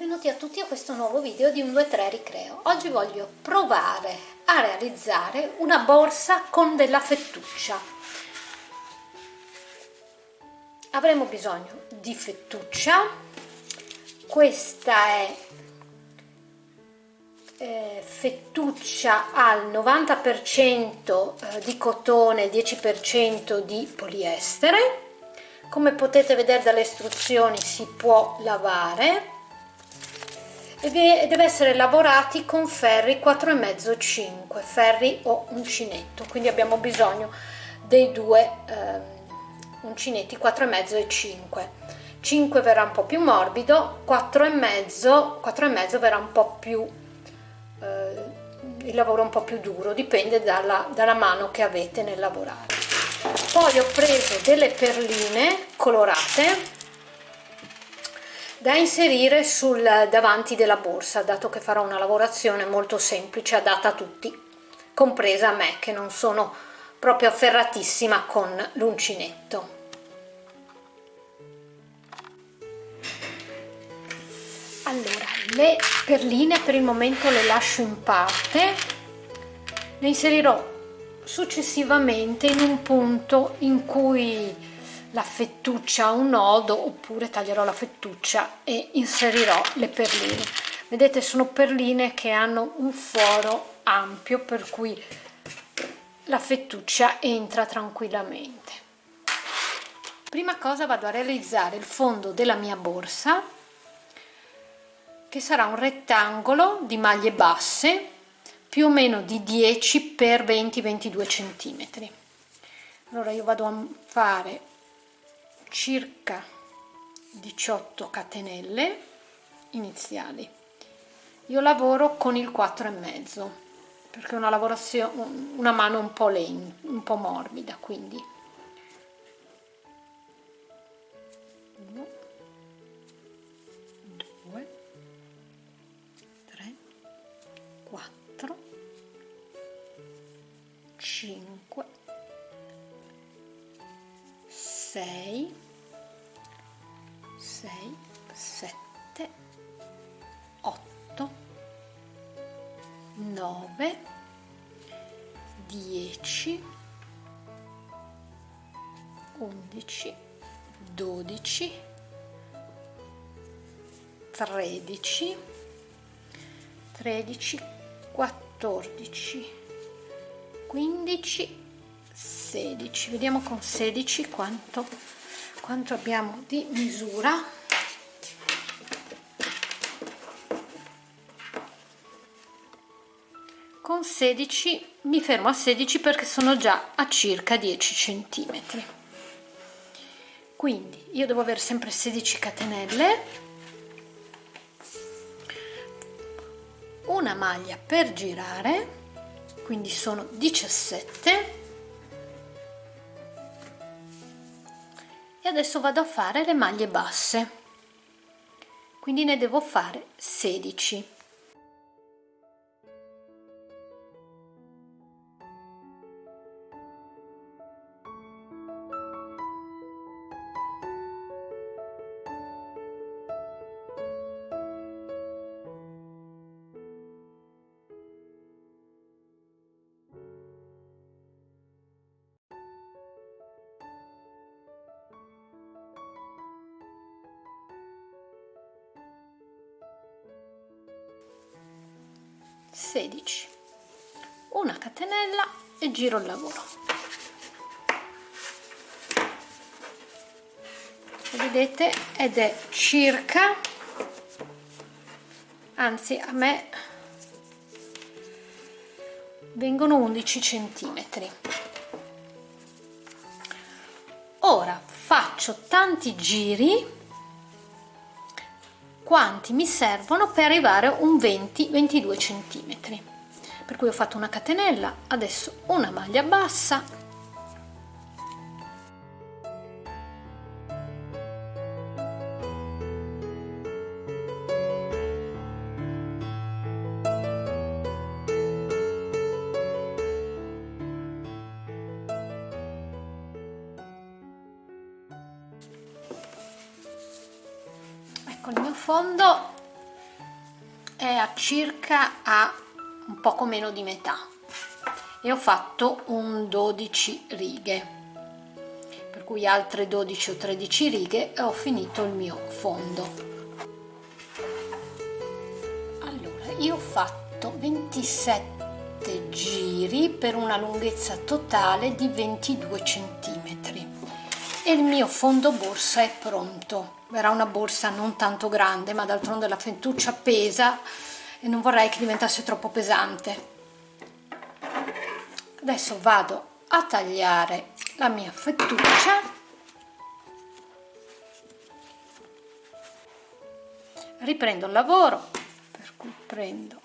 Benvenuti a tutti a questo nuovo video di un 2-3 Ricreo. Oggi voglio provare a realizzare una borsa con della fettuccia. Avremo bisogno di fettuccia, questa è eh, fettuccia al 90% eh, di cotone, 10% di poliestere. Come potete vedere dalle istruzioni si può lavare e deve essere lavorati con ferri 4,5 5 ferri o uncinetto. Quindi abbiamo bisogno dei due eh, uncinetti 4,5 e 5 5 verrà un po' più morbido 4,5 4,5 verrà un po' più eh, il lavoro un po' più duro. Dipende dalla, dalla mano che avete nel lavorare. Poi ho preso delle perline colorate da inserire sul davanti della borsa dato che farò una lavorazione molto semplice adatta a tutti compresa a me che non sono proprio afferratissima con l'uncinetto. Allora le perline per il momento le lascio in parte. Le inserirò successivamente in un punto in cui la fettuccia a un nodo oppure taglierò la fettuccia e inserirò le perline. Vedete sono perline che hanno un foro ampio per cui la fettuccia entra tranquillamente. Prima cosa vado a realizzare il fondo della mia borsa che sarà un rettangolo di maglie basse più o meno di 10 x 20 22 centimetri. Allora io vado a fare circa 18 catenelle iniziali. Io lavoro con il 4 e mezzo perché una lavorazione una mano un po' lenta un po' morbida quindi. 1 2 3 4 5 6 6 7 8 9 10 11 12 13 13 14 15 16 vediamo con 16 quanto quanto abbiamo di misura? Con 16 mi fermo a 16 perché sono già a circa 10 centimetri. Quindi io devo avere sempre 16 catenelle una maglia per girare quindi sono 17 adesso vado a fare le maglie basse. Quindi ne devo fare 16 16 giro il lavoro. Vedete? Ed è circa anzi a me vengono 11 centimetri. Ora faccio tanti giri quanti mi servono per arrivare a un 20-22 centimetri per cui ho fatto una catenella adesso una maglia bassa. Ecco il mio fondo è a circa a un poco meno di metà. E ho fatto un 12 righe. Per cui altre 12 o 13 righe e ho finito il mio fondo. Allora io ho fatto 27 giri per una lunghezza totale di 22 centimetri. E il mio fondo borsa è pronto. Verrà una borsa non tanto grande ma d'altronde la fentuccia pesa e non vorrei che diventasse troppo pesante. Adesso vado a tagliare la mia fettuccia. Riprendo il lavoro per cui prendo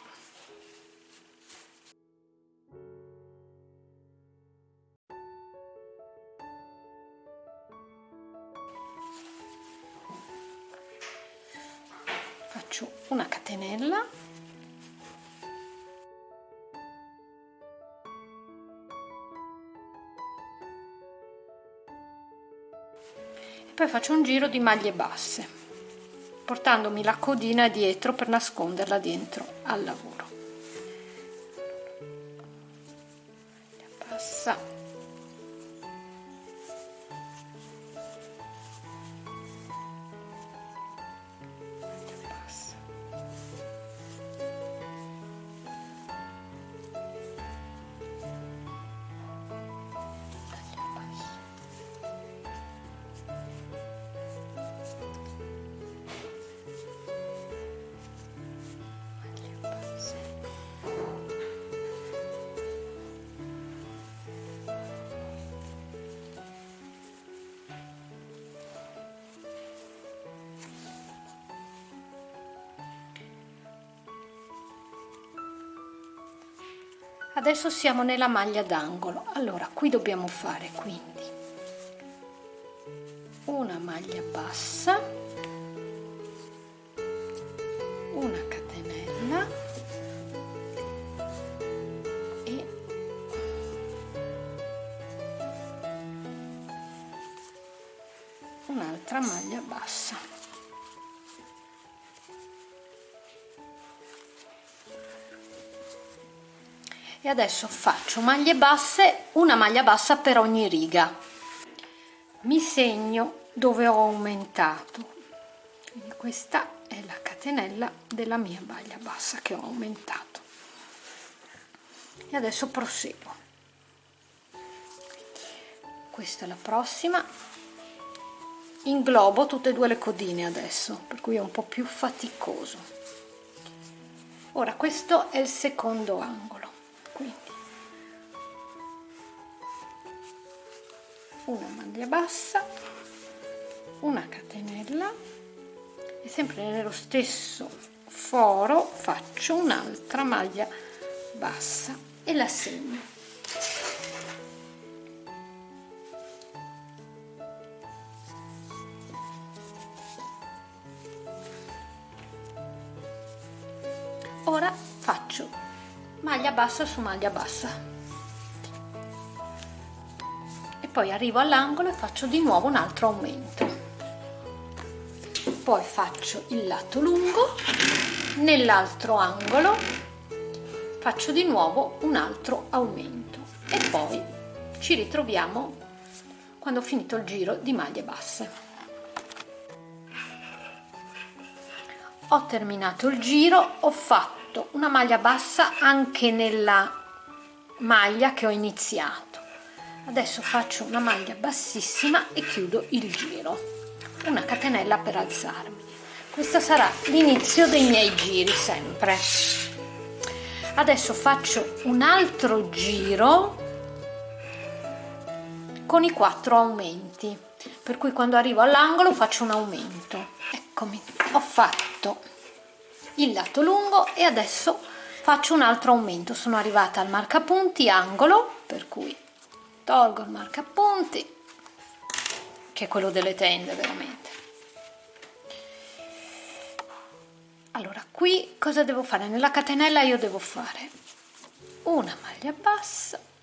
faccio un giro di maglie basse portandomi la codina dietro per nasconderla dentro al lavoro adesso siamo nella maglia d'angolo. Allora qui dobbiamo fare quindi una maglia bassa e adesso faccio maglie basse una maglia bassa per ogni riga. Mi segno dove ho aumentato. Quindi questa è la catenella della mia maglia bassa che ho aumentato. E adesso proseguo. Questa è la prossima. Inglobo tutte e due le codine adesso per cui è un po' più faticoso. Ora questo è il secondo angolo una maglia bassa una catenella e sempre nello stesso foro faccio un'altra maglia bassa e la segno. Ora faccio maglia bassa su maglia bassa poi arrivo all'angolo e faccio di nuovo un altro aumento. Poi faccio il lato lungo nell'altro angolo faccio di nuovo un altro aumento. E poi ci ritroviamo quando ho finito il giro di maglie basse. Ho terminato il giro ho fatto una maglia bassa anche nella maglia che ho iniziato adesso faccio una maglia bassissima e chiudo il giro. Una catenella per alzarmi. Questo sarà l'inizio dei miei giri sempre. Adesso faccio un altro giro con i quattro aumenti. Per cui quando arrivo all'angolo faccio un aumento. Eccomi ho fatto il lato lungo e adesso faccio un altro aumento. Sono arrivata al marcapunti angolo per cui tolgo il marcapunti che è quello delle tende veramente. Allora qui cosa devo fare? Nella catenella io devo fare una maglia bassa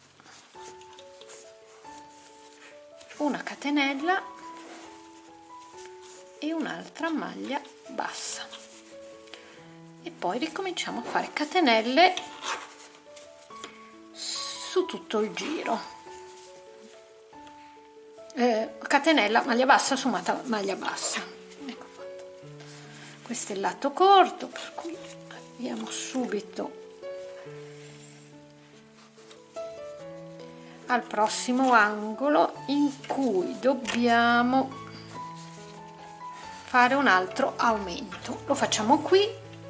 una catenella e un'altra maglia bassa. E poi ricominciamo a fare catenelle su tutto il giro eh, catenella maglia bassa su maglia bassa. Ecco fatto. Questo è il lato corto per cui abbiamo subito al prossimo angolo in cui dobbiamo fare un altro aumento. Lo facciamo qui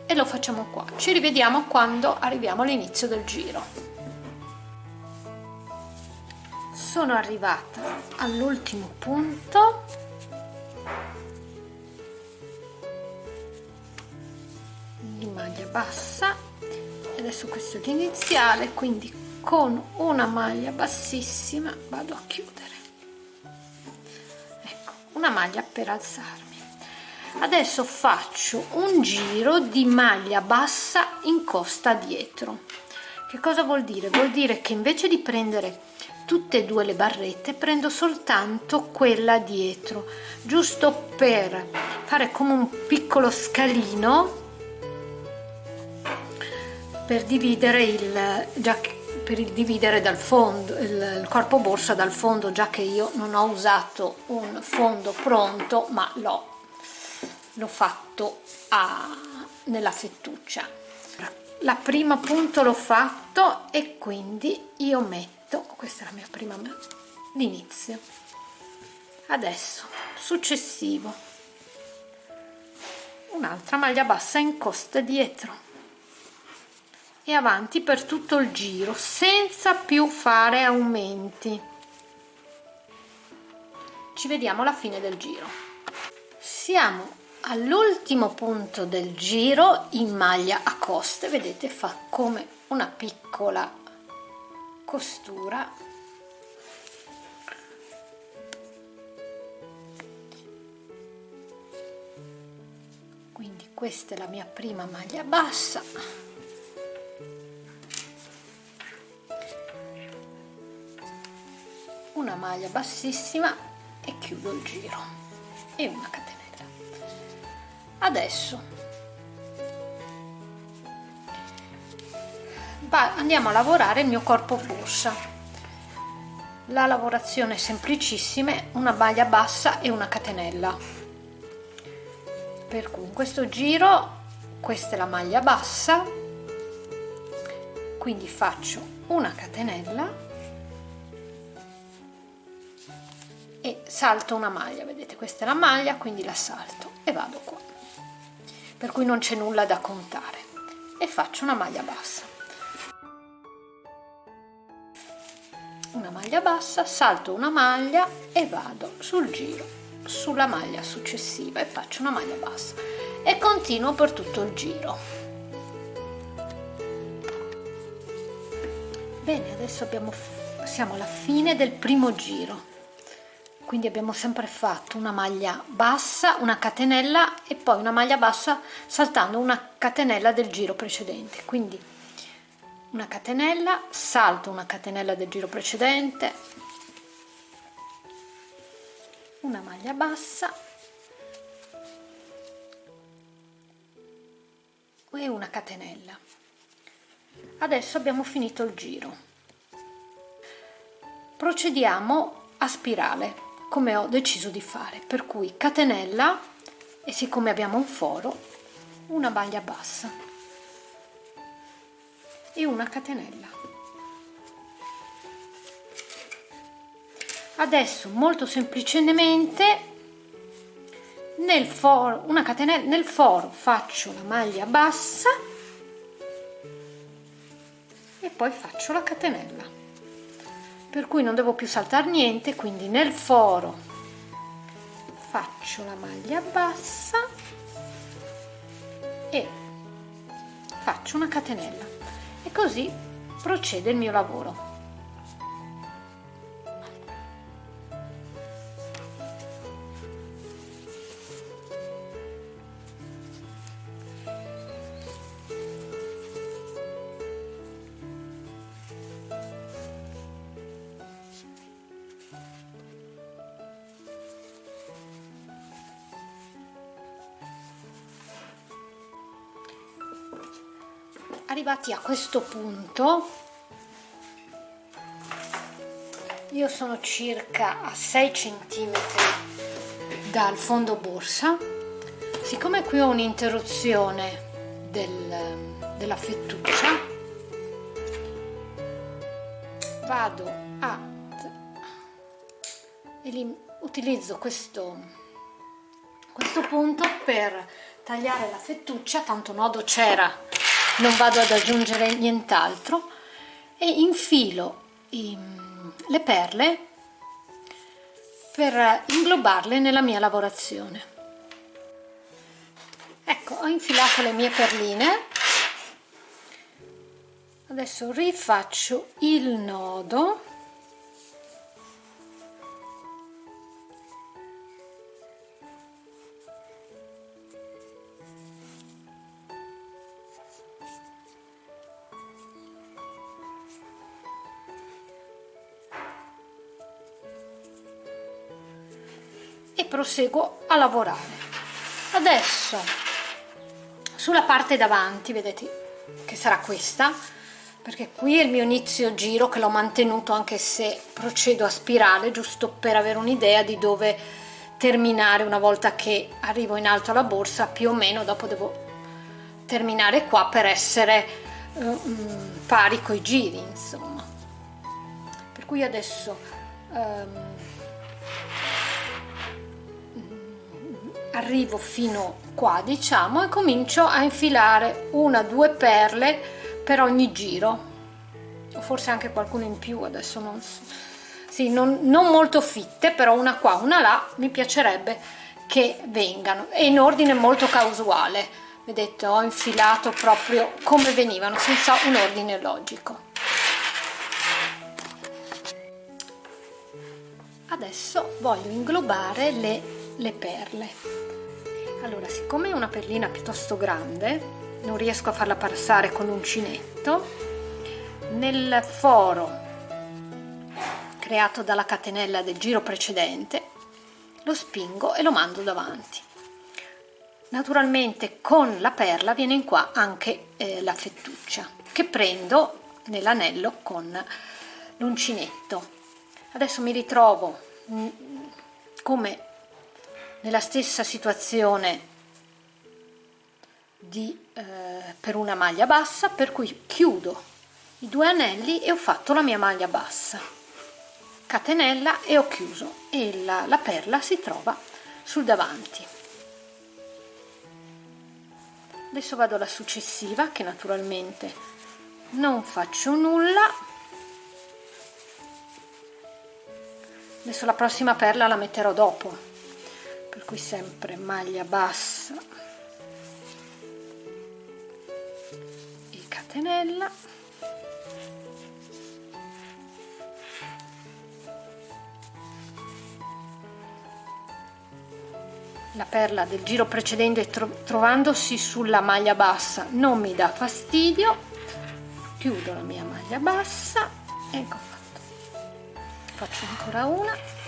e lo facciamo qua. Ci rivediamo quando arriviamo all'inizio del giro sono arrivata all'ultimo punto. Di maglia bassa. Adesso questo è l'iniziale quindi con una maglia bassissima vado a chiudere. Ecco una maglia per alzarmi. Adesso faccio un giro di maglia bassa in costa dietro. Che cosa vuol dire? Vuol dire che invece di prendere tutte e due le barrette prendo soltanto quella dietro giusto per fare come un piccolo scalino per dividere il già per il dividere dal fondo il, il corpo borsa dal fondo già che io non ho usato un fondo pronto ma l'ho l'ho fatto a, nella fettuccia. La prima punto l'ho fatto e quindi io metto questa è la mia prima l'inizio adesso successivo. Un'altra maglia bassa in costa dietro. E avanti per tutto il giro senza più fare aumenti. Ci vediamo alla fine del giro. Siamo all'ultimo punto del giro in maglia a coste. Vedete fa come una piccola costura. Quindi questa è la mia prima maglia bassa. Una maglia bassissima e chiudo il giro. E una catenella adesso andiamo a lavorare il mio corpo borsa la lavorazione è semplicissima una maglia bassa e una catenella. Per cui in questo giro questa è la maglia bassa quindi faccio una catenella e salto una maglia. Vedete questa è la maglia quindi la salto e vado qua. Per cui non c'è nulla da contare. E faccio una maglia bassa una maglia bassa salto una maglia e vado sul giro sulla maglia successiva e faccio una maglia bassa e continuo per tutto il giro. Bene adesso abbiamo siamo alla fine del primo giro. Quindi abbiamo sempre fatto una maglia bassa una catenella e poi una maglia bassa saltando una catenella del giro precedente. Quindi una catenella salto una catenella del giro precedente. Una maglia bassa. E una catenella. Adesso abbiamo finito il giro. Procediamo a spirale come ho deciso di fare. Per cui catenella e siccome abbiamo un foro una maglia bassa e una catenella. Adesso molto semplicemente nel foro una catenella nel foro faccio la maglia bassa e poi faccio la catenella. Per cui non devo più saltare niente quindi nel foro faccio la maglia bassa e faccio una catenella e così procede il mio lavoro arrivati a questo punto io sono circa a 6 cm dal fondo borsa. Siccome qui ho un'interruzione del, della fettuccia vado a utilizzo questo questo punto per tagliare la fettuccia tanto nodo c'era non vado ad aggiungere nient'altro. E infilo i, le perle per inglobarle nella mia lavorazione. Ecco ho infilato le mie perline. Adesso rifaccio il nodo proseguo a lavorare. Adesso sulla parte davanti vedete che sarà questa perché qui è il mio inizio giro che l'ho mantenuto anche se procedo a spirale giusto per avere un'idea di dove terminare una volta che arrivo in alto alla borsa più o meno dopo devo terminare qua per essere uh, pari coi giri insomma. Per cui adesso um, arrivo fino qua diciamo e comincio a infilare una due perle per ogni giro. O forse anche qualcuno in più adesso non so. Sì, non, non molto fitte però una qua una là mi piacerebbe che vengano. E in ordine molto casuale. Vedete ho infilato proprio come venivano senza un ordine logico. Adesso voglio inglobare le, le perle allora siccome è una perlina piuttosto grande non riesco a farla passare con l'uncinetto nel foro creato dalla catenella del giro precedente lo spingo e lo mando davanti. Naturalmente con la perla viene in qua anche eh, la fettuccia che prendo nell'anello con l'uncinetto. Adesso mi ritrovo mm, come nella stessa situazione di, eh, per una maglia bassa per cui chiudo i due anelli e ho fatto la mia maglia bassa. Catenella e ho chiuso e la, la perla si trova sul davanti. Adesso vado alla successiva che naturalmente non faccio nulla. Adesso la prossima perla la metterò dopo per cui sempre maglia bassa. E catenella. La perla del giro precedente trovandosi sulla maglia bassa. Non mi dà fastidio. Chiudo la mia maglia bassa. Ecco fatto. Faccio ancora una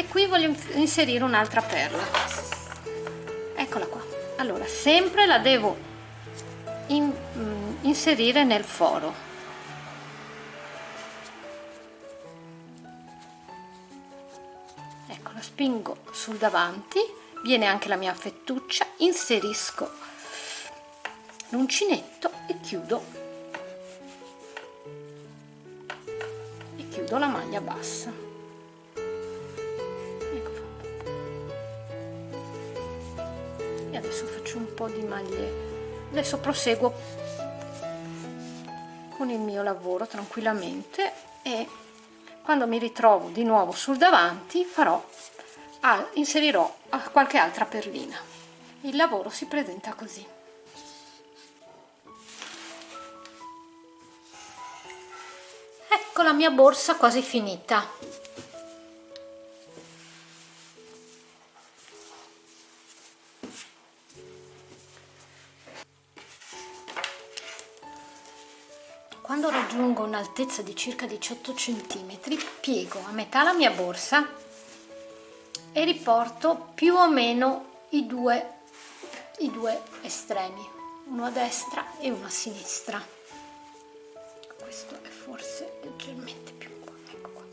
e qui voglio inserire un'altra perla. Eccola qua. Allora sempre la devo in, mm, inserire nel foro. Ecco la spingo sul davanti viene anche la mia fettuccia inserisco l'uncinetto e chiudo. E chiudo la maglia bassa adesso faccio un po' di maglie. Adesso proseguo con il mio lavoro tranquillamente e quando mi ritrovo di nuovo sul davanti farò ah, inserirò qualche altra perlina. Il lavoro si presenta così. Ecco la mia borsa quasi finita Quando raggiungo un'altezza di circa 18 cm piego a metà la mia borsa e riporto più o meno i due i due estremi uno a destra e uno a sinistra. Questo è forse leggermente più ecco qua.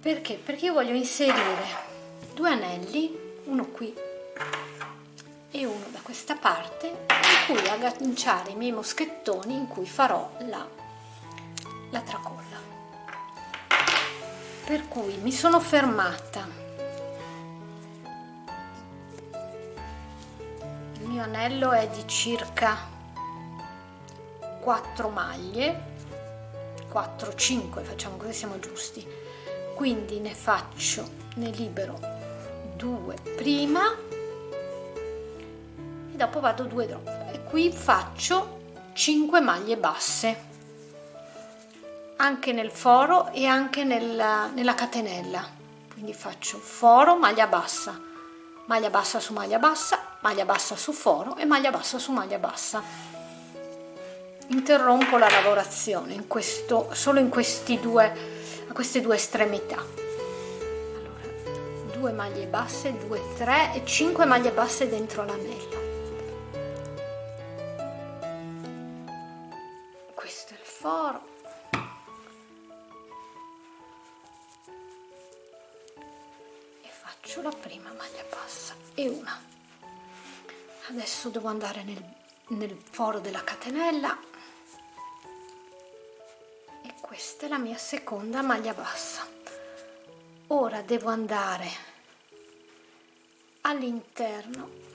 Perché? Perché io voglio inserire due anelli uno qui e uno da questa parte in cui agganciare i miei moschettoni in cui farò la, la tracolla. Per cui mi sono fermata. Il mio anello è di circa 4 maglie 4 5 facciamo così siamo giusti. Quindi ne faccio ne libero due prima e dopo vado due drop e qui faccio 5 maglie basse. Anche nel foro e anche nella, nella catenella. Quindi faccio foro maglia bassa. Maglia bassa su maglia bassa maglia bassa su foro e maglia bassa su maglia bassa. Interrompo la lavorazione in questo solo in questi due a queste due estremità. Allora 2 maglie basse 2 3 e 5 maglie basse dentro l'anello questo foro e faccio la prima maglia bassa e una. Adesso devo andare nel, nel foro della catenella. E questa è la mia seconda maglia bassa. Ora devo andare all'interno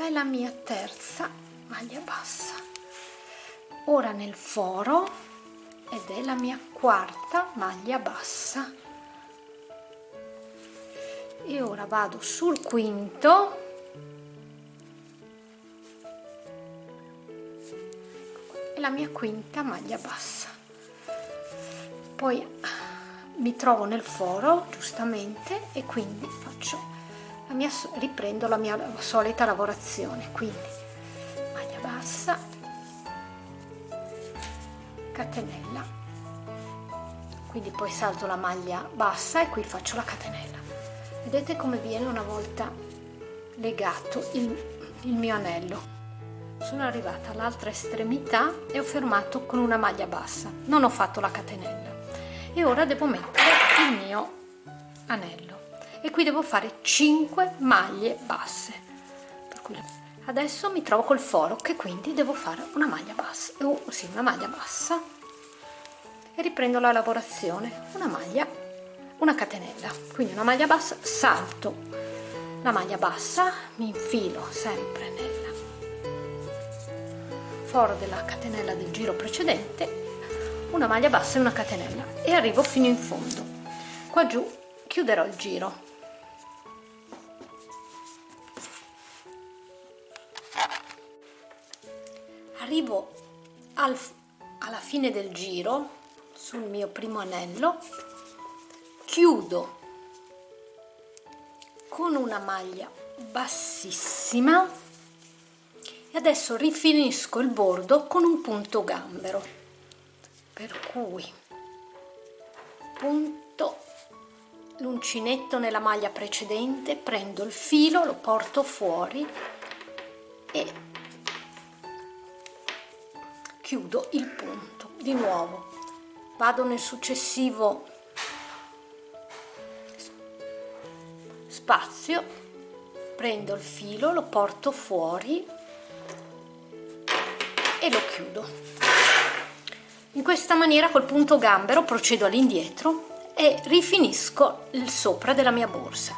questa è la mia terza maglia bassa. Ora nel foro ed è la mia quarta maglia bassa. E ora vado sul quinto. E la mia quinta maglia bassa. Poi mi trovo nel foro giustamente e quindi faccio la mia, riprendo la mia solita lavorazione quindi maglia bassa catenella. Quindi poi salto la maglia bassa e qui faccio la catenella. Vedete come viene una volta legato il, il mio anello. Sono arrivata all'altra estremità e ho fermato con una maglia bassa. Non ho fatto la catenella. E ora devo mettere il mio anello e qui devo fare 5 maglie basse. Adesso mi trovo col foro che quindi devo fare una maglia bassa. Oh, sì, una maglia bassa. E riprendo la lavorazione. Una maglia una catenella. Quindi una maglia bassa salto. La maglia bassa mi infilo sempre nel foro della catenella del giro precedente. Una maglia bassa e una catenella. E arrivo fino in fondo. Qua giù chiuderò il giro arrivo al, alla fine del giro sul mio primo anello chiudo con una maglia bassissima e adesso rifinisco il bordo con un punto gambero. Per cui punto l'uncinetto nella maglia precedente prendo il filo lo porto fuori e chiudo il punto. Di nuovo vado nel successivo spazio prendo il filo lo porto fuori e lo chiudo. In questa maniera col punto gambero procedo all'indietro e rifinisco il sopra della mia borsa.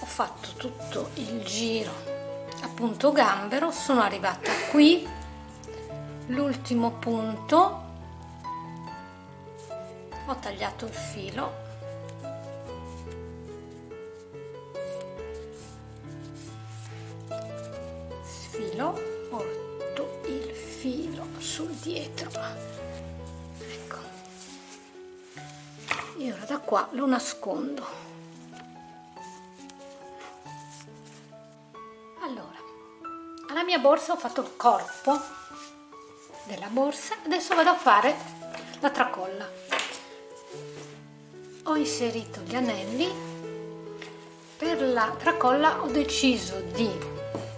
Ho fatto tutto il giro punto gambero sono arrivata qui. L'ultimo punto. Ho tagliato il filo. Sfilo porto il filo sul dietro. Ecco. E ora da qua lo nascondo alla mia borsa ho fatto il corpo della borsa. Adesso vado a fare la tracolla. Ho inserito gli anelli. Per la tracolla ho deciso di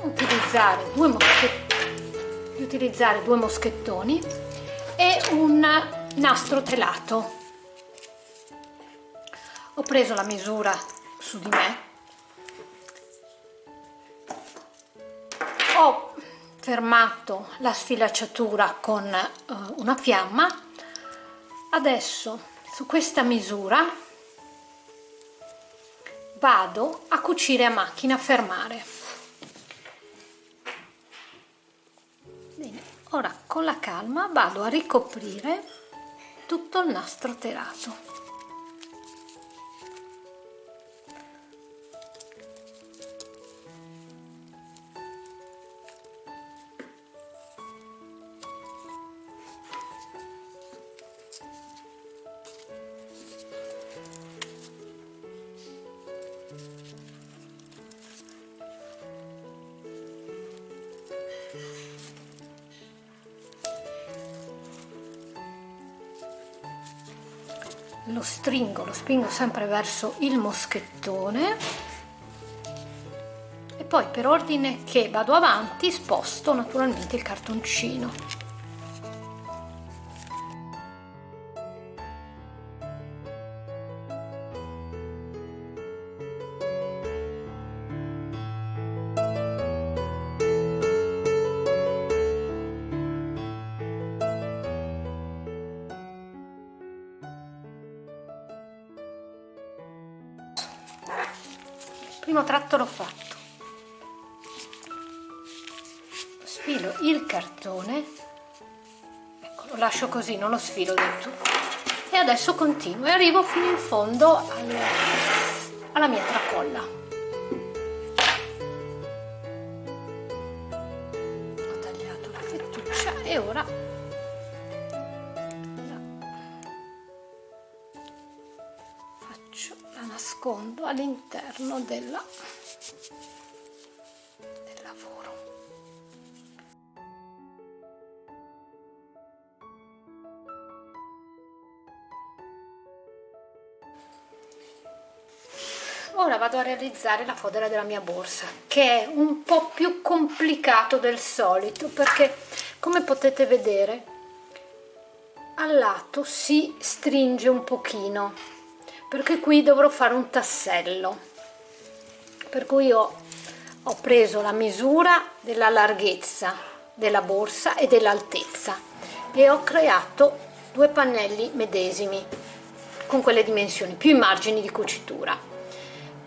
utilizzare due di utilizzare due moschettoni e un nastro telato. Ho preso la misura su di me ho fermato la sfilacciatura con uh, una fiamma. Adesso su questa misura vado a cucire a macchina a fermare. Bene ora con la calma vado a ricoprire tutto il nastro telato spingo sempre verso il moschettone. E poi per ordine che vado avanti sposto naturalmente il cartoncino primo tratto l'ho fatto. Sfilo il cartone. Ecco lo lascio così non lo sfilo del tutto. E adesso continuo e arrivo fino in fondo al, alla mia tracolla della del lavoro. Ora vado a realizzare la fodera della mia borsa che è un po' più complicato del solito perché come potete vedere al lato si stringe un pochino perché qui dovrò fare un tassello per cui ho, ho preso la misura della larghezza della borsa e dell'altezza e ho creato due pannelli medesimi con quelle dimensioni più i margini di cucitura.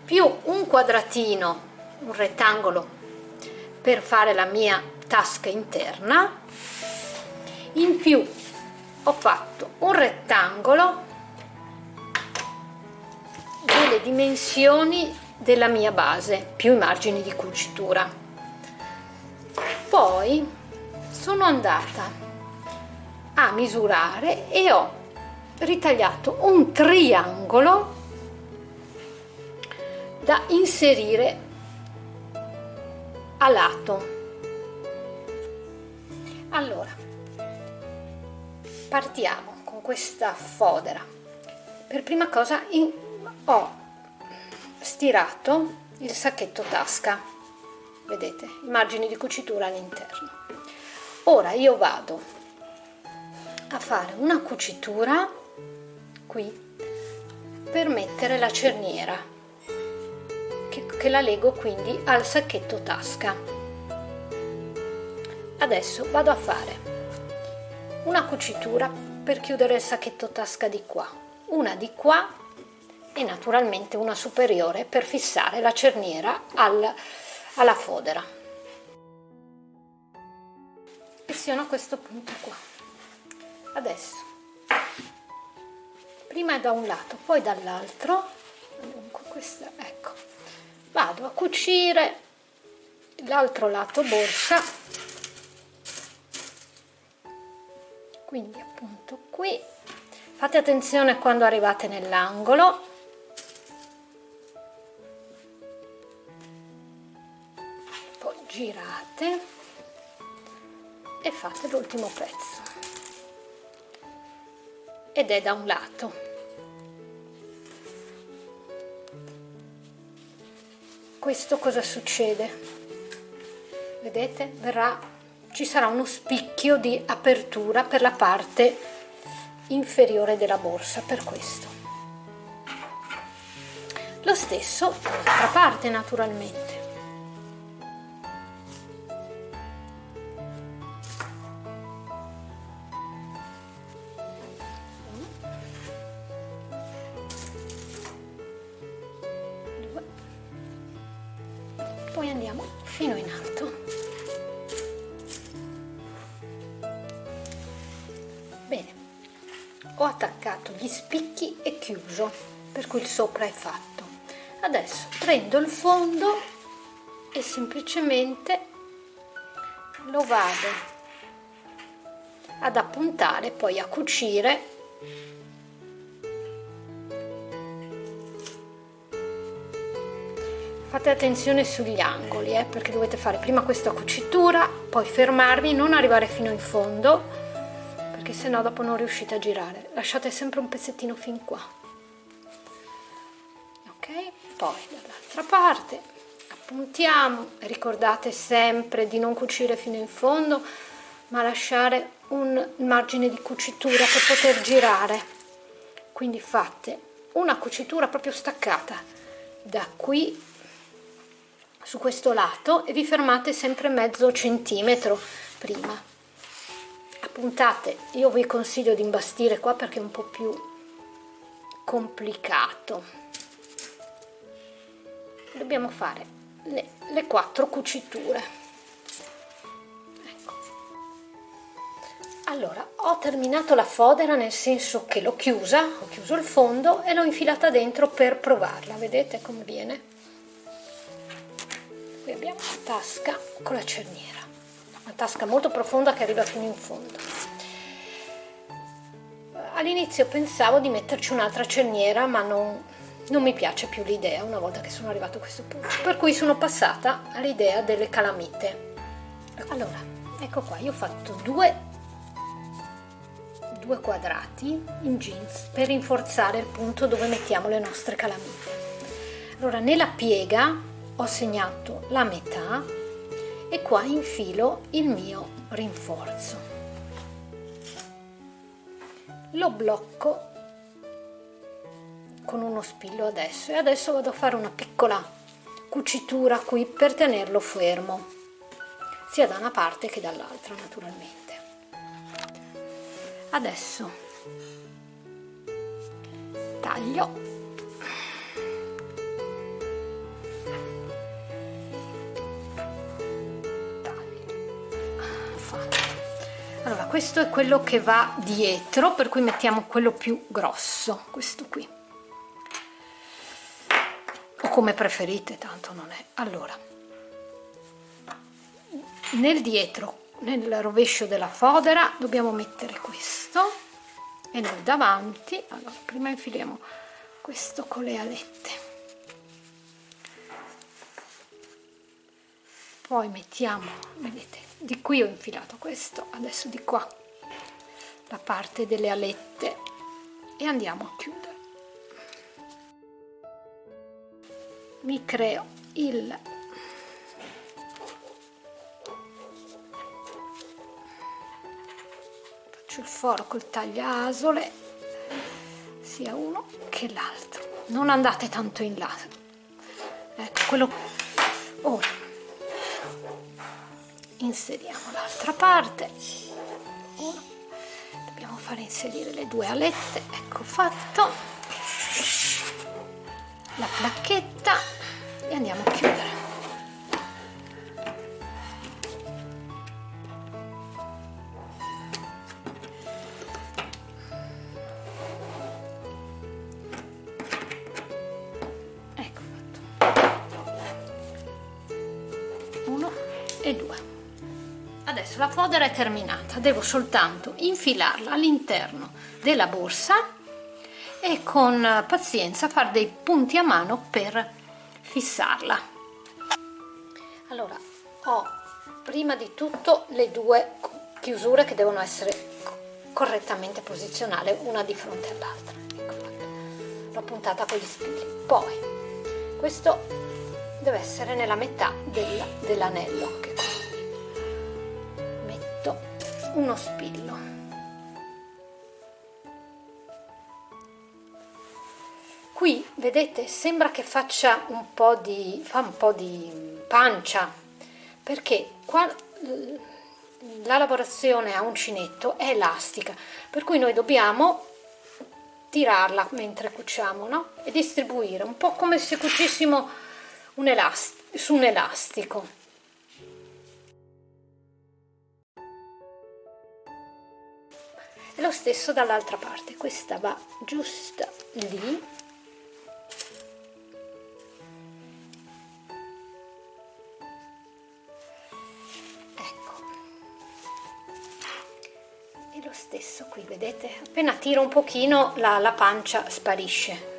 Più un quadratino un rettangolo per fare la mia tasca interna in più ho fatto un rettangolo le dimensioni della mia base più i margini di cucitura. Poi sono andata a misurare e ho ritagliato un triangolo da inserire a lato. Allora partiamo con questa fodera. Per prima cosa in, ho stirato il sacchetto tasca. Vedete i margini di cucitura all'interno. Ora io vado a fare una cucitura qui per mettere la cerniera che, che la lego quindi al sacchetto tasca. Adesso vado a fare una cucitura per chiudere il sacchetto tasca di qua. Una di qua e naturalmente una superiore per fissare la cerniera al, alla fodera. Pressiono questo punto qua. Adesso. Prima da un lato poi dall'altro. Dunque questa ecco. Vado a cucire l'altro lato borsa. Quindi appunto qui. Fate attenzione quando arrivate nell'angolo girate e fate l'ultimo pezzo. Ed è da un lato. Questo cosa succede? Vedete verrà ci sarà uno spicchio di apertura per la parte inferiore della borsa per questo. Lo stesso dall'altra parte naturalmente sopra è fatto. Adesso prendo il fondo e semplicemente lo vado ad appuntare poi a cucire. Fate attenzione sugli angoli eh, perché dovete fare prima questa cucitura poi fermarvi non arrivare fino in fondo perché sennò dopo non riuscite a girare. Lasciate sempre un pezzettino fin qua poi dall'altra parte appuntiamo. Ricordate sempre di non cucire fino in fondo ma lasciare un margine di cucitura per poter girare. Quindi fate una cucitura proprio staccata da qui su questo lato e vi fermate sempre mezzo centimetro prima. Appuntate io vi consiglio di imbastire qua perché è un po' più complicato dobbiamo fare le, le quattro cuciture. Ecco. allora ho terminato la fodera nel senso che l'ho chiusa ho chiuso il fondo e l'ho infilata dentro per provarla. Vedete come viene? Qui abbiamo la tasca con la cerniera. Una tasca molto profonda che arriva fino in fondo. All'inizio pensavo di metterci un'altra cerniera ma non, non mi piace più l'idea una volta che sono arrivato a questo punto. Per cui sono passata all'idea delle calamite. Allora ecco qua io ho fatto due due quadrati in jeans per rinforzare il punto dove mettiamo le nostre calamite. Allora nella piega ho segnato la metà e qua infilo il mio rinforzo. Lo blocco con uno spillo adesso. E adesso vado a fare una piccola cucitura qui per tenerlo fermo sia da una parte che dall'altra naturalmente. Adesso taglio. Allora questo è quello che va dietro per cui mettiamo quello più grosso questo qui come preferite tanto non è. Allora nel dietro nel rovescio della fodera dobbiamo mettere questo e nel davanti allora prima infiliamo questo con le alette. Poi mettiamo vedete di qui ho infilato questo adesso di qua la parte delle alette e andiamo a chiudere mi creo il faccio il foro col tagliasole sia uno che l'altro. Non andate tanto in là. Ecco quello ora. Inseriamo l'altra parte. Uno. dobbiamo fare inserire le due alette. Ecco fatto la placchetta e andiamo a chiudere. Ecco e due. Adesso la fodera è terminata. Devo soltanto infilarla all'interno della borsa e con pazienza fare dei punti a mano per fissarla. Allora ho prima di tutto le due chiusure che devono essere correttamente posizionate una di fronte all'altra. Ecco l'ho puntata con gli spilli poi questo deve essere nella metà del, dell'anello metto uno spillo qui vedete sembra che faccia un po' di fa un po' di pancia perché qua la lavorazione a uncinetto è elastica per cui noi dobbiamo tirarla mentre cuciamo no? e distribuire un po' come se cucissimo un elastico, su un elastico e lo stesso dall'altra parte questa va giusta lì stesso qui vedete? Appena tiro un pochino la, la pancia sparisce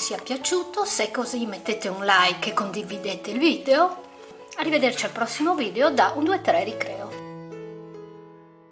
sia piaciuto. Se è così mettete un like e condividete il video. Arrivederci al prossimo video da un 2 3 ricreo